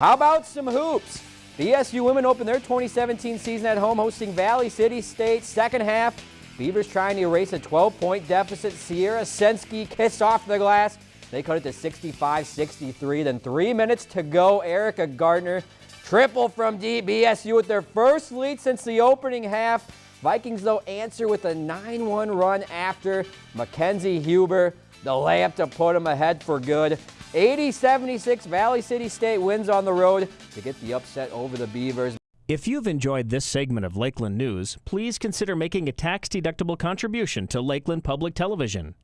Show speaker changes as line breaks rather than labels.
How about some hoops? The BSU women open their 2017 season at home hosting Valley City State. Second half, Beavers trying to erase a 12-point deficit. Sierra Sensky kissed off the glass. They cut it to 65-63. Then three minutes to go. Erica Gardner triple from deep. With their first lead since the opening half. Vikings, though, answer with a 9-1 run after Mackenzie Huber. The layup to put them ahead for good. 80-76, Valley City State wins on the road to get the upset over the Beavers.
If you've enjoyed this segment of Lakeland News, please consider making a tax-deductible contribution to Lakeland Public Television.